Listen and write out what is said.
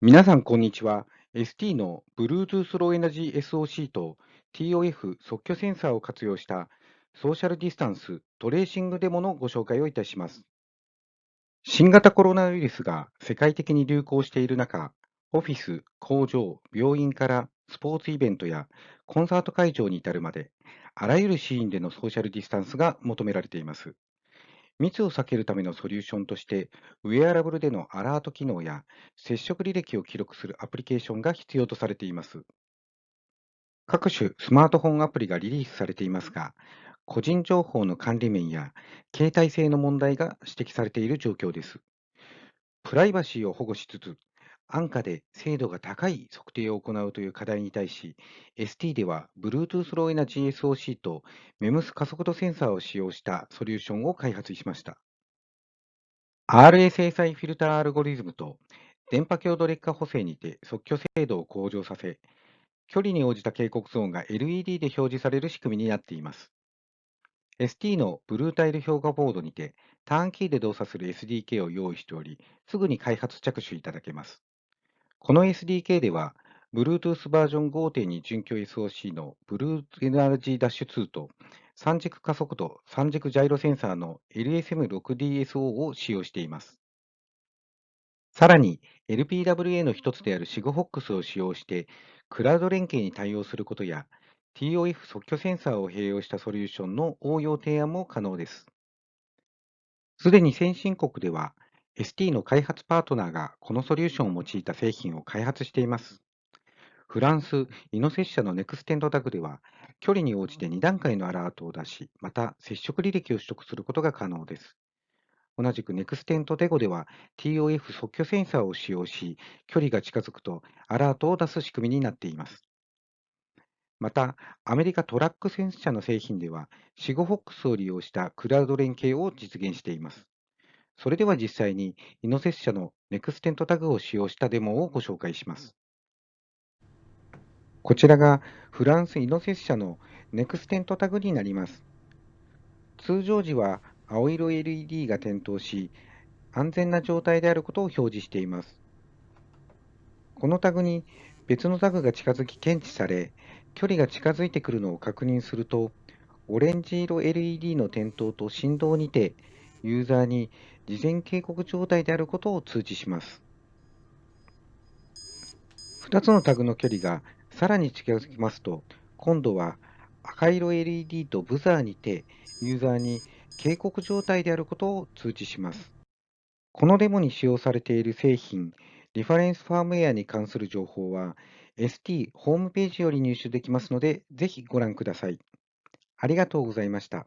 皆さん、こんにちは。ST の Bluetooth Low Energy SOC と TOF 即興センサーを活用したソーシャルディスタンストレーシングデモのご紹介をいたします。新型コロナウイルスが世界的に流行している中、オフィス、工場、病院からスポーツイベントやコンサート会場に至るまで、あらゆるシーンでのソーシャルディスタンスが求められています。密を避けるためのソリューションとして、ウェアラブルでのアラート機能や接触履歴を記録するアプリケーションが必要とされています。各種スマートフォンアプリがリリースされていますが、個人情報の管理面や携帯性の問題が指摘されている状況です。プライバシーを保護しつつ、安価で精度が高い測定を行うという課題に対し、ST では Bluetooth Low Energy SOC と MEMS 加速度センサーを使用したソリューションを開発しました。RSSI フィルターアルゴリズムと電波強度劣化補正にて即興精度を向上させ、距離に応じた警告ゾーンが LED で表示される仕組みになっています。ST のブルータイル評価ボードにて、ターンキーで動作する SDK を用意しており、すぐに開発着手いただけます。この SDK では、Bluetooth バージョン5.2準拠 SOC の Blue Energy Dash 2と3軸加速度、3軸ジャイロセンサーの LSM6DSO を使用しています。さらに、LPWA の一つである SIGFOX を使用して、クラウド連携に対応することや、TOF 即興センサーを併用したソリューションの応用提案も可能です。すでに先進国では、ST の開発パートナーがこのソリューションを用いた製品を開発しています。フランス、 Inocess 社の Nextent Tag では、距離に応じて2段階のアラートを出し、また接触履歴を取得することが可能です。同じく Nextent Tag では TOF 測距センサーを使用し、距離が近づくとアラートを出す仕組みになっています。また、アメリカトラックセンサーの製品では、 Sigfox を利用したクラウド連携を実現しています。それでは実際に、イノセッシャのネクステントタグを使用したデモをご紹介します。こちらがフランスイノセッシャのネクステントタグになります。通常時は青色 LED が点灯し、安全な状態であることを表示しています。このタグに別のタグが近づき検知され、距離が近づいてくるのを確認すると、オレンジ色 LED の点灯と振動にて、ユーザーに事前警告状態であることを通知します。2つのタグの距離がさらに近づきますと、今度は赤色 LED とブザーにてユーザーに警告状態であることを通知します。このデモに使用されている製品、リファレンスファームウェアに関する情報は ST ホームページより入手できますので、ぜひご覧ください。ありがとうございました。